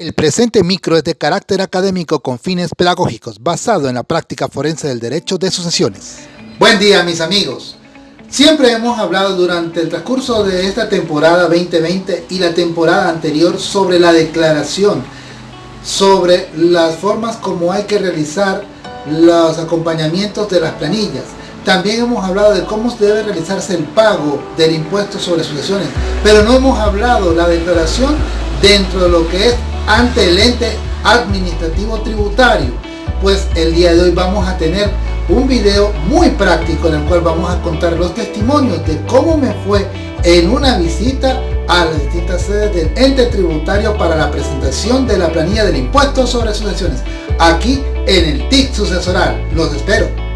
El presente micro es de carácter académico con fines pedagógicos, basado en la práctica forense del derecho de sucesiones. Buen día mis amigos. Siempre hemos hablado durante el transcurso de esta temporada 2020 y la temporada anterior sobre la declaración, sobre las formas como hay que realizar los acompañamientos de las planillas. También hemos hablado de cómo debe realizarse el pago del impuesto sobre sucesiones, pero no hemos hablado la declaración dentro de lo que es ante el ente administrativo tributario. Pues el día de hoy vamos a tener un video muy práctico en el cual vamos a contar los testimonios de cómo me fue en una visita a las distintas sedes del ente tributario para la presentación de la planilla del impuesto sobre sucesiones aquí en el TIC sucesoral. Los espero.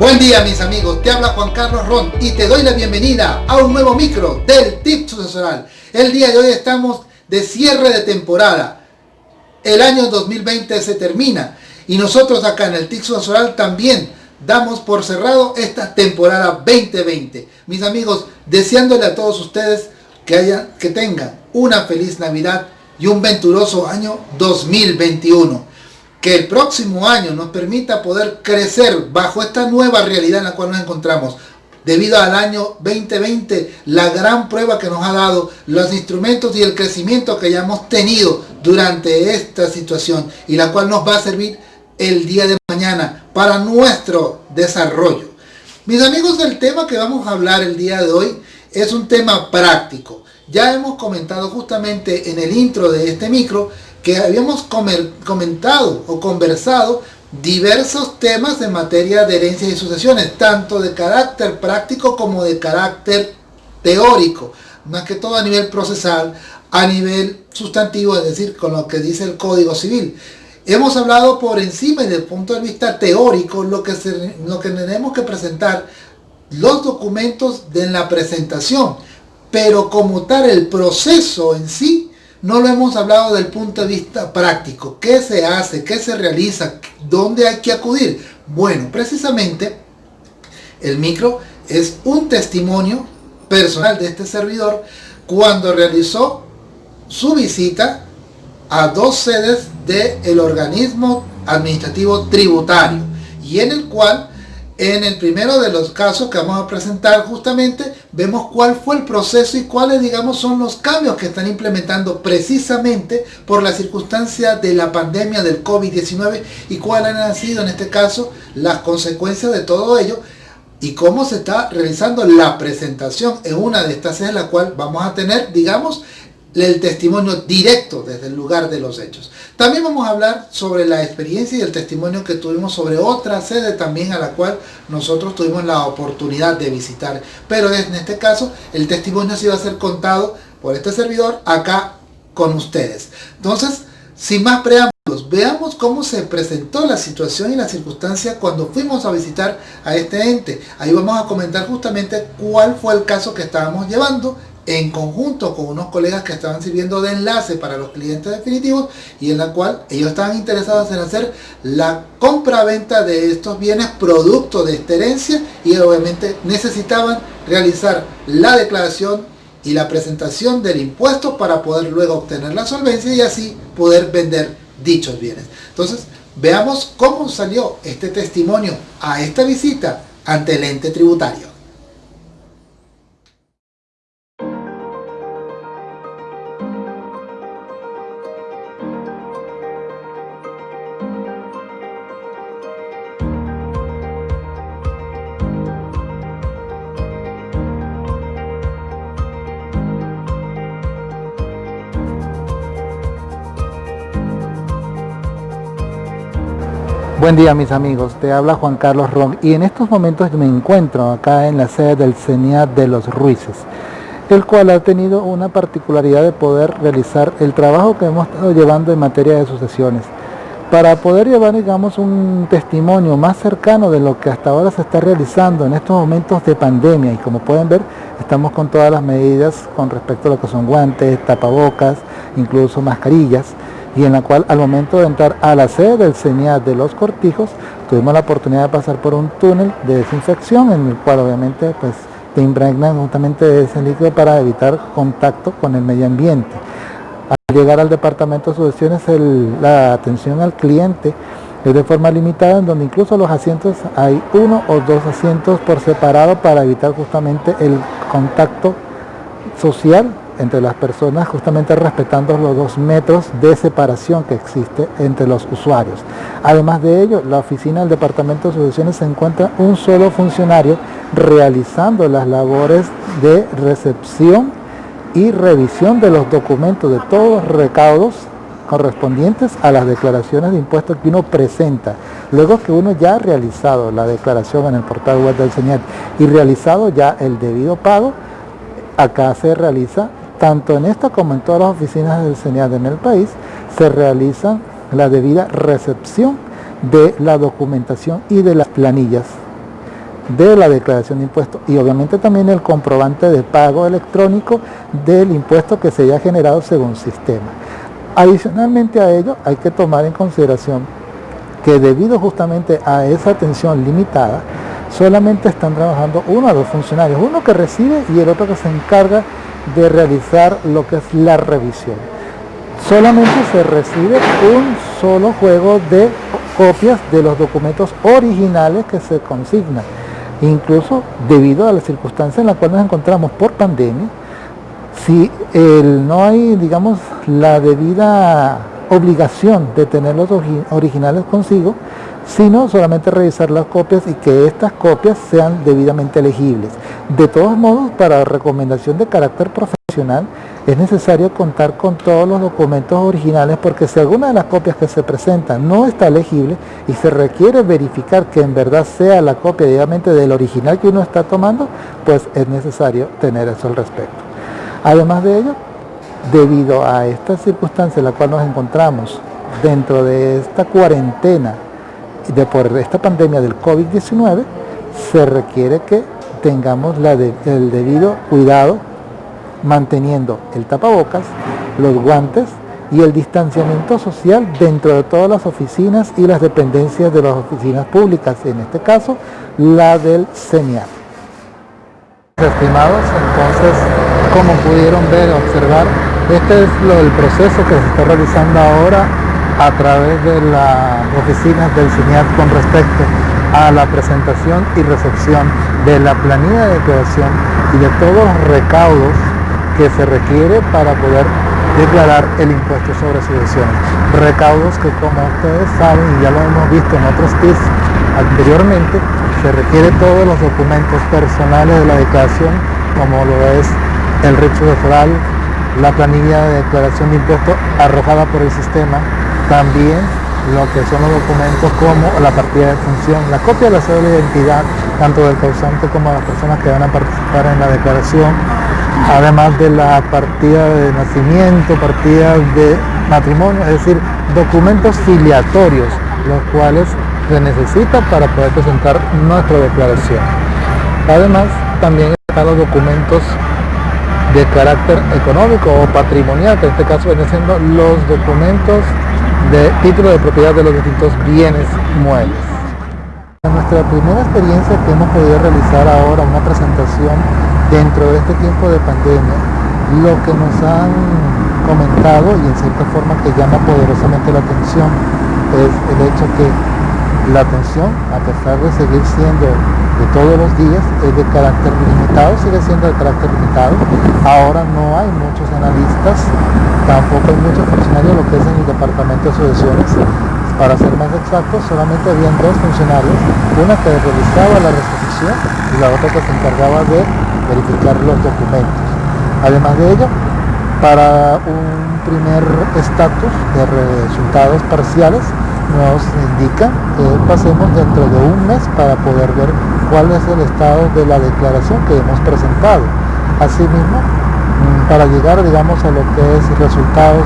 Buen día mis amigos, te habla Juan Carlos Ron y te doy la bienvenida a un nuevo micro del TIP sucesoral. El día de hoy estamos de cierre de temporada. El año 2020 se termina y nosotros acá en el TIC sucesoral también damos por cerrado esta temporada 2020. Mis amigos, deseándole a todos ustedes que tengan una feliz Navidad y un venturoso año 2021 que el próximo año nos permita poder crecer bajo esta nueva realidad en la cual nos encontramos. Debido al año 2020, la gran prueba que nos ha dado los instrumentos y el crecimiento que ya hemos tenido durante esta situación y la cual nos va a servir el día de mañana para nuestro desarrollo. Mis amigos, el tema que vamos a hablar el día de hoy es un tema práctico. Ya hemos comentado justamente en el intro de este micro que habíamos comentado o conversado diversos temas en materia de herencias y sucesiones, tanto de carácter práctico como de carácter teórico, más que todo a nivel procesal, a nivel sustantivo, es decir, con lo que dice el Código Civil. Hemos hablado por encima y desde el punto de vista teórico lo que, lo que tenemos que presentar los documentos de la presentación, pero como tal el proceso en sí no lo hemos hablado del punto de vista práctico. ¿Qué se hace? ¿Qué se realiza? ¿Dónde hay que acudir? Bueno, precisamente el micro es un testimonio personal de este servidor cuando realizó su visita a dos sedes del organismo administrativo tributario y en el cual en el primero de los casos que vamos a presentar justamente, vemos cuál fue el proceso y cuáles, digamos, son los cambios que están implementando precisamente por la circunstancia de la pandemia del COVID-19 y cuáles han sido en este caso las consecuencias de todo ello y cómo se está realizando la presentación en una de estas sedes, la cual vamos a tener, digamos, el testimonio directo desde el lugar de los hechos. También vamos a hablar sobre la experiencia y el testimonio que tuvimos sobre otra sede también a la cual nosotros tuvimos la oportunidad de visitar. Pero en este caso el testimonio sí va a ser contado por este servidor acá con ustedes. Entonces, sin más preámbulos, veamos cómo se presentó la situación y la circunstancia cuando fuimos a visitar a este ente. Ahí vamos a comentar justamente cuál fue el caso que estábamos llevando en conjunto con unos colegas que estaban sirviendo de enlace para los clientes definitivos y en la cual ellos estaban interesados en hacer la compra-venta de estos bienes producto de esta herencia y obviamente necesitaban realizar la declaración y la presentación del impuesto para poder luego obtener la solvencia y así poder vender dichos bienes. Entonces, veamos cómo salió este testimonio a esta visita ante el ente tributario. Buen día mis amigos, te habla Juan Carlos Ron y en estos momentos me encuentro acá en la sede del CENIA de los Ruices, el cual ha tenido una particularidad de poder realizar el trabajo que hemos estado llevando en materia de sucesiones, para poder llevar digamos un testimonio más cercano de lo que hasta ahora se está realizando en estos momentos de pandemia y como pueden ver estamos con todas las medidas con respecto a lo que son guantes, tapabocas, incluso mascarillas y en la cual al momento de entrar a la sede del CENIAT de los Cortijos, tuvimos la oportunidad de pasar por un túnel de desinfección en el cual obviamente pues te impregnan justamente ese líquido para evitar contacto con el medio ambiente. Al llegar al departamento de sucesiones la atención al cliente es de forma limitada en donde incluso los asientos hay uno o dos asientos por separado para evitar justamente el contacto social entre las personas justamente respetando los dos metros de separación que existe entre los usuarios. Además de ello, la oficina del Departamento de Sucesiones se encuentra un solo funcionario realizando las labores de recepción y revisión de los documentos de todos los recaudos correspondientes a las declaraciones de impuestos que uno presenta. Luego que uno ya ha realizado la declaración en el portal web del señal y realizado ya el debido pago, acá se realiza tanto en esta como en todas las oficinas del CENIAD en el país, se realiza la debida recepción de la documentación y de las planillas de la declaración de impuestos y obviamente también el comprobante de pago electrónico del impuesto que se haya generado según sistema. Adicionalmente a ello hay que tomar en consideración que debido justamente a esa atención limitada, solamente están trabajando uno o dos funcionarios, uno que recibe y el otro que se encarga de realizar lo que es la revisión. Solamente se recibe un solo juego de copias de los documentos originales que se consignan. Incluso debido a la circunstancia en la cual nos encontramos por pandemia, si no hay, digamos, la debida obligación de tener los originales consigo, sino solamente revisar las copias y que estas copias sean debidamente legibles. De todos modos, para recomendación de carácter profesional, es necesario contar con todos los documentos originales porque si alguna de las copias que se presentan no está legible y se requiere verificar que en verdad sea la copia debidamente del original que uno está tomando, pues es necesario tener eso al respecto. Además de ello, debido a esta circunstancia en la cual nos encontramos dentro de esta cuarentena de por esta pandemia del COVID-19, se requiere que tengamos el debido cuidado manteniendo el tapabocas, los guantes y el distanciamiento social dentro de todas las oficinas y las dependencias de las oficinas públicas, en este caso la del CENIAT. Estimados, entonces, como pudieron ver, observar, este es lo, el proceso que se está realizando ahora a través de las oficinas del CINIAT con respecto a la presentación y recepción de la planilla de declaración y de todos los recaudos que se requiere para poder declarar el impuesto sobre sucesiones. Recaudos que como ustedes saben y ya lo hemos visto en otros tips anteriormente, se requiere todos los documentos personales de la declaración como lo es el recho foral, la planilla de declaración de impuestos arrojada por el sistema, también lo que son los documentos como la partida de función, la copia de la cédula de identidad, tanto del causante como de las personas que van a participar en la declaración, además de la partida de nacimiento, partida de matrimonio, es decir, documentos filiatorios, los cuales se necesita para poder presentar nuestra declaración. Además, también están los documentos de carácter económico o patrimonial, que en este caso vienen siendo los documentos de título de propiedad de los distintos bienes muebles. Nuestra primera experiencia que hemos podido realizar ahora, una presentación dentro de este tiempo de pandemia, lo que nos han comentado y en cierta forma que llama poderosamente la atención es el hecho que la atención, a pesar de seguir siendo de todos los días, es de carácter limitado, sigue siendo de carácter limitado. Ahora no hay muchos analistas, tampoco hay muchos funcionarios, lo que es en el departamento de sucesiones. Para ser más exactos, solamente habían dos funcionarios, una que realizaba la recepción y la otra que se encargaba de verificar los documentos. Además de ello, para un primer estatus de resultados parciales, nos indica que pasemos dentro de un mes para poder ver cuál es el estado de la declaración que hemos presentado. Asimismo, mm, para llegar digamos a lo que es resultados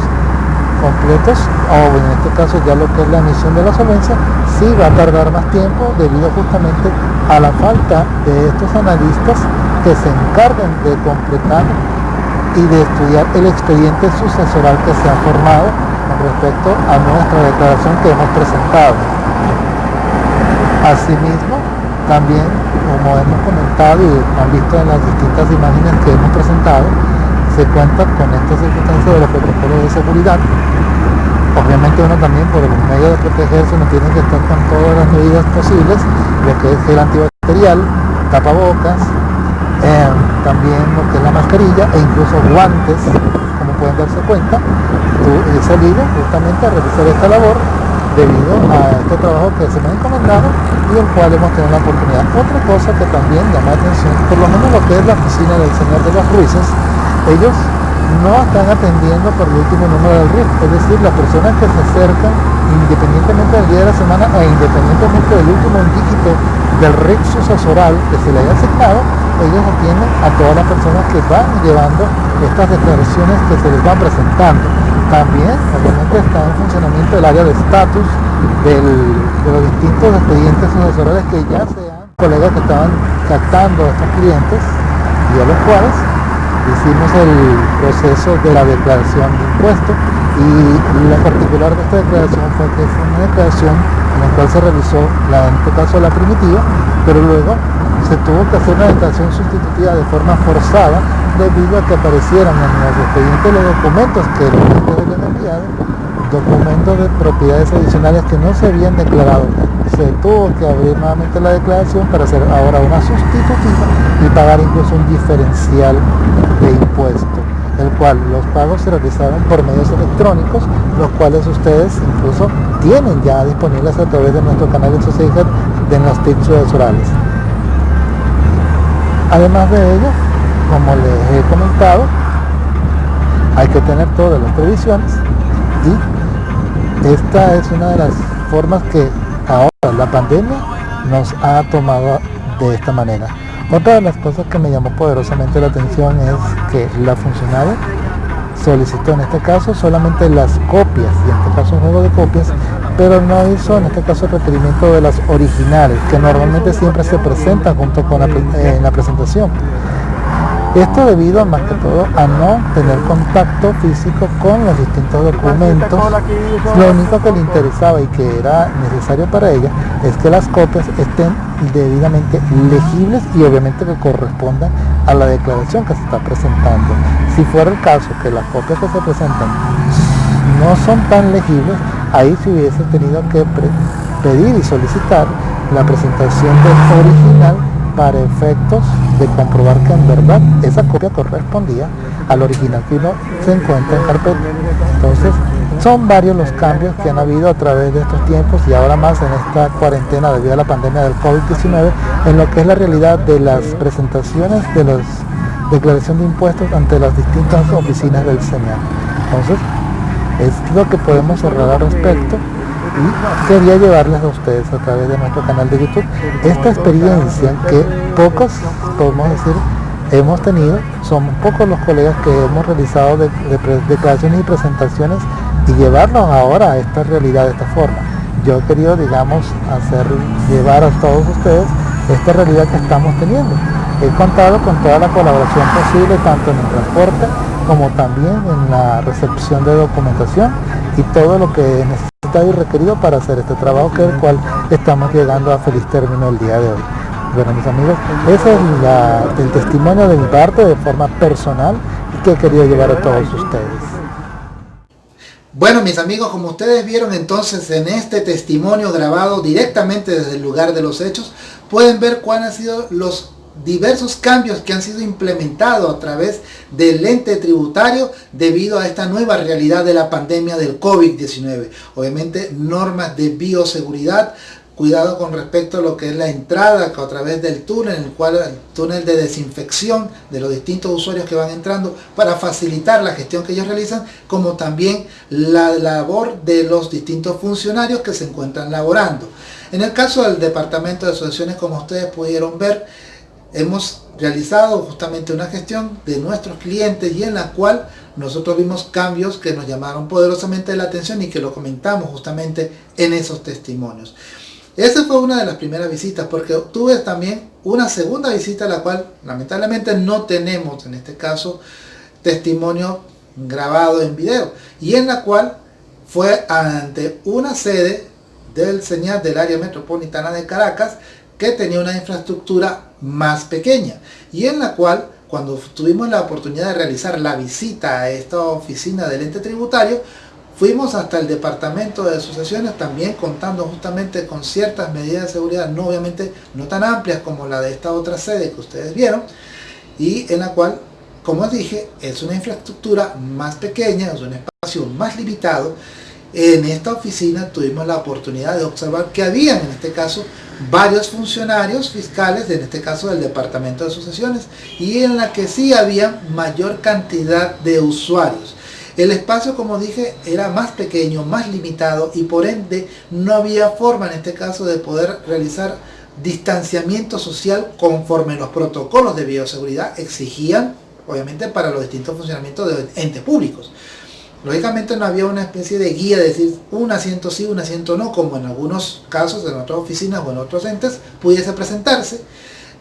completos o en este caso ya lo que es la emisión de la solvencia sí va a tardar más tiempo debido justamente a la falta de estos analistas que se encargan de completar y de estudiar el expediente sucesoral que se ha formado con respecto a nuestra declaración que hemos presentado. Asimismo, también, como hemos comentado y han visto en las distintas imágenes que hemos presentado, se cuenta con esta circunstancia de los protocolos de seguridad. Obviamente uno también por el medio de protegerse no tiene que estar con todas las medidas posibles, lo que es el antibacterial, tapabocas, eh, también lo que es la mascarilla e incluso guantes, como pueden darse cuenta. He salido justamente a realizar esta labor debido a este trabajo que se me ha encomendado y el cual hemos tenido la oportunidad. Otra cosa que también llama la atención, por lo menos lo que es la oficina del Señor de los Ruices, ellos no están atendiendo por el último número del RIF, es decir, las personas que se acercan independientemente del día de la semana e independientemente del último dígito del RIF sucesoral que se le haya asignado, ellos atienden a todas las personas que van llevando estas declaraciones que se les van presentando. También, obviamente, está en funcionamiento el área de estatus de los distintos expedientes sucesorales que ya sean colegas que estaban captando a estos clientes y a los cuales hicimos el proceso de la declaración de impuestos y lo particular de esta declaración fue que fue una declaración en la cual se realizó, la, en este caso la primitiva, pero luego se tuvo que hacer una declaración sustitutiva de forma forzada debido a que aparecieran en los expedientes los documentos que los habían enviado, documentos de propiedades adicionales que no se habían declarado. Se tuvo que abrir nuevamente la declaración para hacer ahora una sustitutiva y pagar incluso un diferencial de impuesto, el cual los pagos se realizaron por medios electrónicos, los cuales ustedes incluso tienen ya disponibles a través de nuestro canal de Sociedad de los tips orales. Además de ello, como les he comentado, hay que tener todas las previsiones y esta es una de las formas que ahora la pandemia nos ha tomado de esta manera. Otra de las cosas que me llamó poderosamente la atención es que la funcionaria solicitó en este caso solamente las copias, y en este caso un juego de copias, pero no hizo en este caso el requerimiento de las originales, que normalmente siempre se presentan junto con la, en la presentación. Esto debido más que todo a no tener contacto físico con los distintos documentos. Lo único que le interesaba y que era necesario para ella es que las copias estén debidamente legibles y obviamente que correspondan a la declaración que se está presentando. Si fuera el caso que las copias que se presentan no son tan legibles, ahí se hubiese tenido que pedir y solicitar la presentación del original para efectos de comprobar que en verdad esa copia correspondía al original que uno se encuentra en carpeta. Entonces, son varios los cambios que han habido a través de estos tiempos y ahora más en esta cuarentena debido a la pandemia del COVID-19 en lo que es la realidad de las presentaciones de las declaración de impuestos ante las distintas oficinas del Señor. Entonces, es lo que podemos cerrar al respecto y quería llevarles a ustedes a través de nuestro canal de YouTube esta experiencia que pocos, podemos decir, hemos tenido, son pocos los colegas que hemos realizado de, declaraciones y presentaciones y llevarlos ahora a esta realidad de esta forma. Yo he querido, digamos, hacer llevar a todos ustedes esta realidad que estamos teniendo. He contado con toda la colaboración posible, tanto en el transporte como también en la recepción de documentación y todo lo que necesitamos y requerido para hacer este trabajo que el cual estamos llegando a feliz término el día de hoy. Bueno mis amigos, ese es el testimonio de mi parte de forma personal que he querido llevar a todos ustedes. Bueno mis amigos, como ustedes vieron entonces en este testimonio grabado directamente desde el lugar de los hechos, pueden ver cuáles han sido los diversos cambios que han sido implementados a través del ente tributario debido a esta nueva realidad de la pandemia del COVID-19. Obviamente normas de bioseguridad, cuidado con respecto a lo que es la entrada a través del túnel, el cual el túnel de desinfección de los distintos usuarios que van entrando para facilitar la gestión que ellos realizan, como también la labor de los distintos funcionarios que se encuentran laborando. En el caso del Departamento de Asociaciones, como ustedes pudieron ver, hemos realizado justamente una gestión de nuestros clientes y en la cual nosotros vimos cambios que nos llamaron poderosamente la atención y que lo comentamos justamente en esos testimonios. Esa fue una de las primeras visitas porque tuve también una segunda visita la cual lamentablemente no tenemos en este caso testimonio grabado en video y en la cual fue ante una sede del señal del área metropolitana de Caracas que tenía una infraestructura más pequeña y en la cual cuando tuvimos la oportunidad de realizar la visita a esta oficina del ente tributario fuimos hasta el departamento de asociaciones también contando justamente con ciertas medidas de seguridad no obviamente no tan amplias como la de esta otra sede que ustedes vieron y en la cual como dije es una infraestructura más pequeña es un espacio más limitado en esta oficina tuvimos la oportunidad de observar que habían en este caso varios funcionarios fiscales, en este caso del Departamento de Asociaciones, y en la que sí había mayor cantidad de usuarios. El espacio, como dije, era más pequeño, más limitado y por ende no había forma en este caso de poder realizar distanciamiento social conforme los protocolos de bioseguridad exigían, obviamente, para los distintos funcionamientos de entes públicos. Lógicamente no había una especie de guía de decir un asiento sí, un asiento no, como en algunos casos en otras oficinas o en otros entes pudiese presentarse.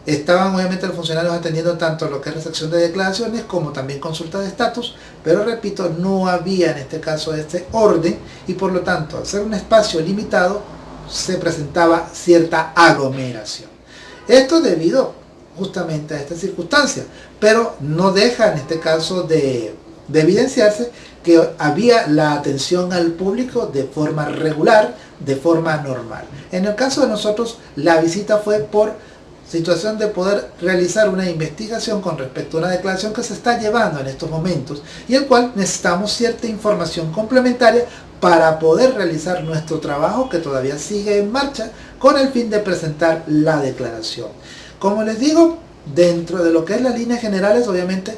Estaban obviamente los funcionarios atendiendo tanto lo que es recepción de declaraciones como también consulta de estatus, pero repito, no había en este caso este orden y por lo tanto al ser un espacio limitado se presentaba cierta aglomeración. Esto debido justamente a esta circunstancia, pero no deja en este caso de, de evidenciarse que había la atención al público de forma regular, de forma normal. En el caso de nosotros, la visita fue por situación de poder realizar una investigación con respecto a una declaración que se está llevando en estos momentos y el cual necesitamos cierta información complementaria para poder realizar nuestro trabajo que todavía sigue en marcha con el fin de presentar la declaración. Como les digo, dentro de lo que es las líneas generales, obviamente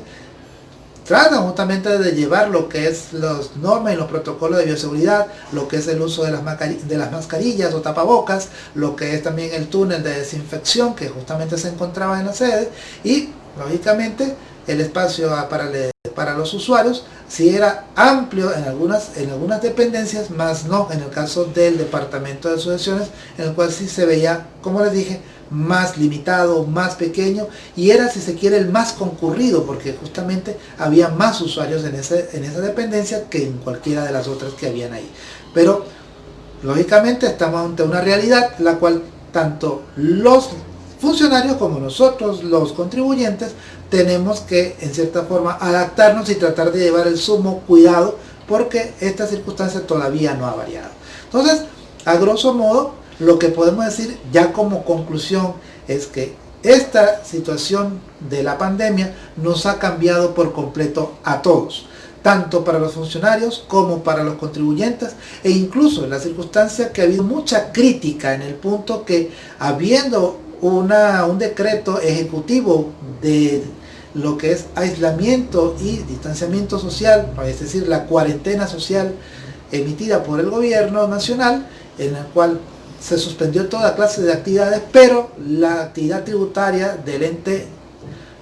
tratan justamente de llevar lo que es los normas y los protocolos de bioseguridad, lo que es el uso de las, de las mascarillas o tapabocas, lo que es también el túnel de desinfección que justamente se encontraba en la sede y lógicamente el espacio para, para los usuarios si era amplio en algunas, en algunas dependencias, más no en el caso del departamento de asociaciones, en el cual sí se veía, como les dije, más limitado, más pequeño y era si se quiere el más concurrido porque justamente había más usuarios en, ese, en esa dependencia que en cualquiera de las otras que habían ahí. Pero lógicamente estamos ante una realidad la cual tanto los funcionarios como nosotros los contribuyentes tenemos que en cierta forma adaptarnos y tratar de llevar el sumo cuidado porque esta circunstancia todavía no ha variado. Entonces, a grosso modo, lo que podemos decir ya como conclusión es que esta situación de la pandemia nos ha cambiado por completo a todos, tanto para los funcionarios como para los contribuyentes e incluso en la circunstancia que ha habido mucha crítica en el punto que habiendo una, un decreto ejecutivo de lo que es aislamiento y distanciamiento social, es decir, la cuarentena social emitida por el gobierno nacional, en el cual se suspendió toda clase de actividades, pero la actividad tributaria del ente,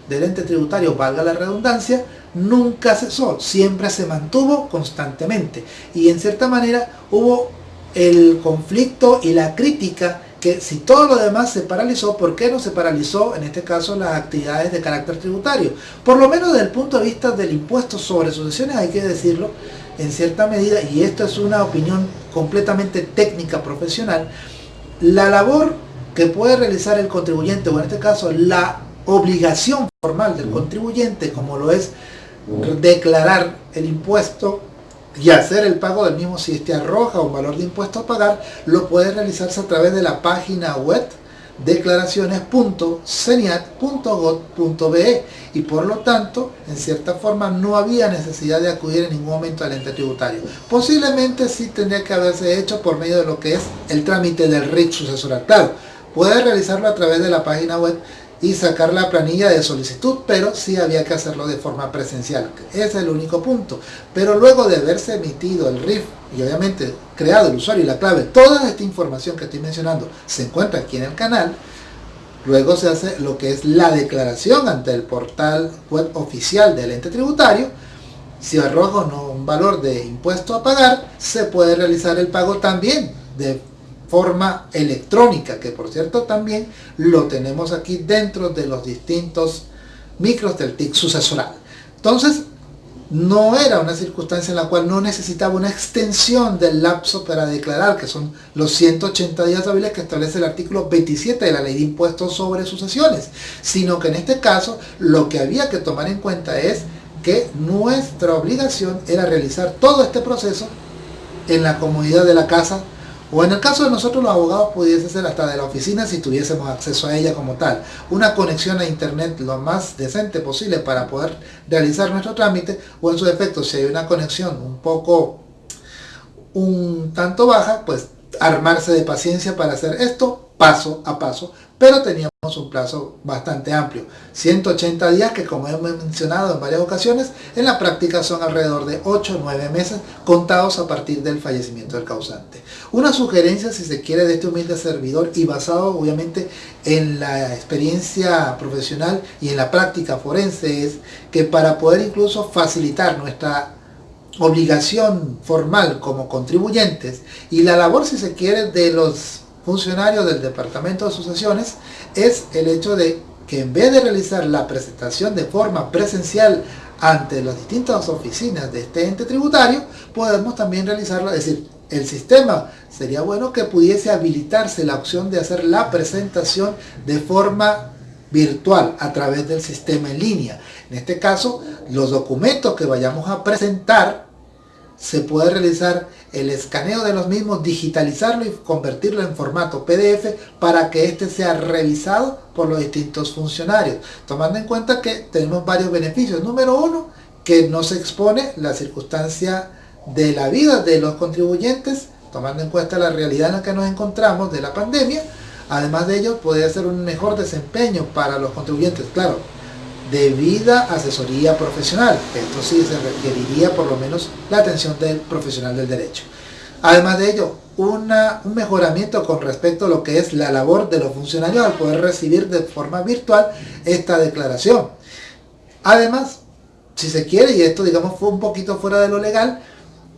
del ente tributario, valga la redundancia, nunca cesó, siempre se mantuvo constantemente. Y en cierta manera hubo el conflicto y la crítica que si todo lo demás se paralizó, ¿por qué no se paralizó en este caso las actividades de carácter tributario? Por lo menos desde el punto de vista del impuesto sobre sucesiones hay que decirlo en cierta medida, y esto es una opinión completamente técnica profesional, la labor que puede realizar el contribuyente, o en este caso la obligación formal del contribuyente, como lo es declarar el impuesto y hacer el pago del mismo si este arroja un valor de impuesto a pagar, lo puede realizarse a través de la página web declaraciones.ceniat.gov.be y por lo tanto, en cierta forma, no había necesidad de acudir en ningún momento al ente tributario. Posiblemente sí tendría que haberse hecho por medio de lo que es el trámite del RIC sucesoral. Claro, puede realizarlo a través de la página web y sacar la planilla de solicitud, pero sí había que hacerlo de forma presencial. Ese es el único punto. Pero luego de haberse emitido el RIF y obviamente creado el usuario y la clave, toda esta información que estoy mencionando se encuentra aquí en el canal, luego se hace lo que es la declaración ante el portal web oficial del ente tributario, si arroja o no un valor de impuesto a pagar, se puede realizar el pago también de forma electrónica, que por cierto también lo tenemos aquí dentro de los distintos micros del TIC sucesoral. Entonces, no era una circunstancia en la cual no necesitaba una extensión del lapso para declarar, que son los 180 días hábiles que establece el artículo 27 de la ley de impuestos sobre sucesiones, sino que en este caso lo que había que tomar en cuenta es que nuestra obligación era realizar todo este proceso en la comodidad de la casa o en el caso de nosotros los abogados pudiese ser hasta de la oficina si tuviésemos acceso a ella como tal. Una conexión a internet lo más decente posible para poder realizar nuestro trámite o en su defecto si hay una conexión un poco un tanto baja, pues armarse de paciencia para hacer esto paso a paso, pero teníamos un plazo bastante amplio, 180 días que como hemos mencionado en varias ocasiones, en la práctica son alrededor de 8 o 9 meses contados a partir del fallecimiento del causante. Una sugerencia si se quiere de este humilde servidor y basado obviamente en la experiencia profesional y en la práctica forense es que para poder incluso facilitar nuestra obligación formal como contribuyentes y la labor si se quiere de los funcionarios del Departamento de Sucesiones es el hecho de que en vez de realizar la presentación de forma presencial ante las distintas oficinas de este ente tributario, podemos también realizarlo, es decir, el sistema sería bueno que pudiese habilitarse la opción de hacer la presentación de forma virtual a través del sistema en línea. En este caso, los documentos que vayamos a presentar se puede realizar el escaneo de los mismos, digitalizarlo y convertirlo en formato PDF para que éste sea revisado por los distintos funcionarios, tomando en cuenta que tenemos varios beneficios. Número uno, que no se expone la circunstancia de la vida de los contribuyentes, tomando en cuenta la realidad en la que nos encontramos de la pandemia. Además de ello, puede ser un mejor desempeño para los contribuyentes. Claro, debida asesoría profesional. Esto sí se requeriría por lo menos la atención del profesional del derecho. Además de ello, una, un mejoramiento con respecto a lo que es la labor de los funcionarios al poder recibir de forma virtual esta declaración. Además, si se quiere, y esto digamos fue un poquito fuera de lo legal,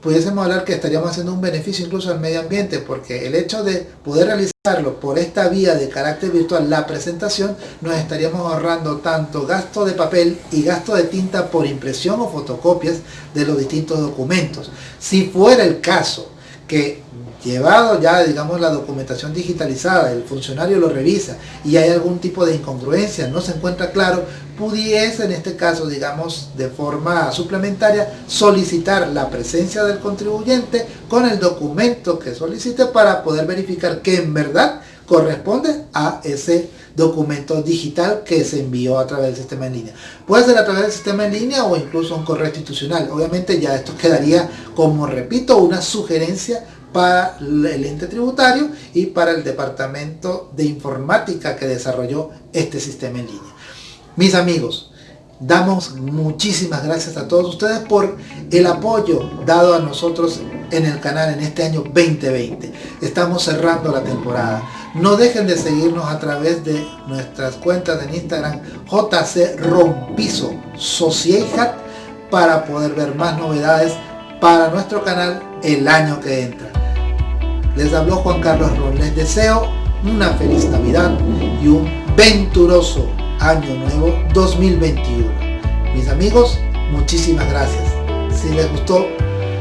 pudiésemos hablar que estaríamos haciendo un beneficio incluso al medio ambiente, porque el hecho de poder realizarlo por esta vía de carácter virtual, la presentación, nos estaríamos ahorrando tanto gasto de papel y gasto de tinta por impresión o fotocopias de los distintos documentos. Si fuera el caso que llevado ya, digamos, la documentación digitalizada, el funcionario lo revisa y hay algún tipo de incongruencia, no se encuentra claro, pudiese en este caso, digamos, de forma suplementaria, solicitar la presencia del contribuyente con el documento que solicite para poder verificar que en verdad corresponde a ese documento digital que se envió a través del sistema en línea. Puede ser a través del sistema en línea o incluso un correo institucional. Obviamente ya esto quedaría, como repito, una sugerencia para el ente tributario y para el departamento de informática que desarrolló este sistema en línea. Mis amigos, damos muchísimas gracias a todos ustedes por el apoyo dado a nosotros en el canal en este año 2020. Estamos cerrando la temporada. No dejen de seguirnos a través de nuestras cuentas en Instagram JC Rompizo Sociedad para poder ver más novedades para nuestro canal el año que entra. Les habló Juan Carlos Ron. Les deseo una feliz Navidad y un venturoso Año Nuevo 2021. Mis amigos, muchísimas gracias. Si les gustó,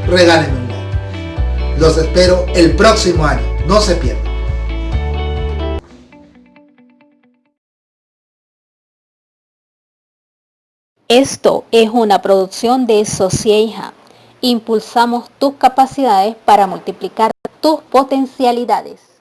regálenme un like. Los espero el próximo año. No se pierdan. Esto es una producción de Socieja. Impulsamos tus capacidades para multiplicar tus potencialidades.